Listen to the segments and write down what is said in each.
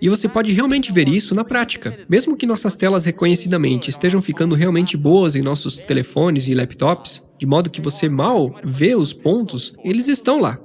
E você pode realmente ver isso na prática. Mesmo que nossas telas reconhecidamente estejam ficando realmente boas em nossos telefones e laptops, de modo que você mal vê os pontos, eles estão lá.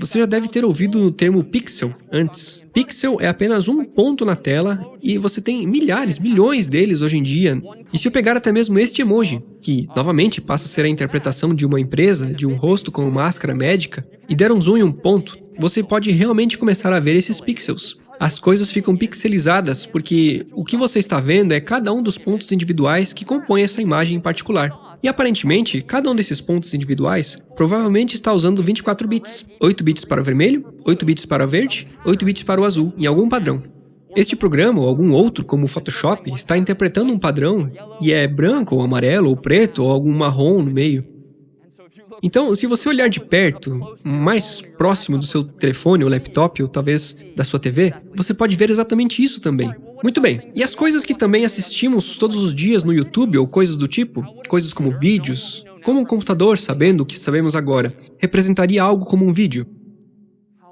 Você já deve ter ouvido o termo pixel antes. Pixel é apenas um ponto na tela e você tem milhares, milhões deles hoje em dia. E se eu pegar até mesmo este emoji, que novamente passa a ser a interpretação de uma empresa, de um rosto com máscara médica, e der um zoom em um ponto, você pode realmente começar a ver esses pixels. As coisas ficam pixelizadas porque o que você está vendo é cada um dos pontos individuais que compõem essa imagem em particular. E aparentemente, cada um desses pontos individuais provavelmente está usando 24 bits. 8 bits para o vermelho, 8 bits para o verde, 8 bits para o azul, em algum padrão. Este programa, ou algum outro, como o Photoshop, está interpretando um padrão e é branco, ou amarelo, ou preto, ou algum marrom no meio. Então, se você olhar de perto, mais próximo do seu telefone ou laptop, ou talvez da sua TV, você pode ver exatamente isso também. Muito bem, e as coisas que também assistimos todos os dias no YouTube ou coisas do tipo, coisas como vídeos, como um computador, sabendo o que sabemos agora, representaria algo como um vídeo?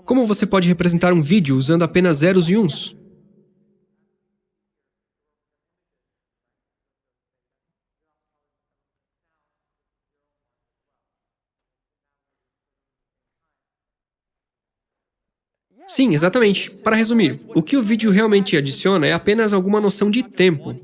Como você pode representar um vídeo usando apenas zeros e uns? Sim, exatamente. Para resumir, o que o vídeo realmente adiciona é apenas alguma noção de tempo.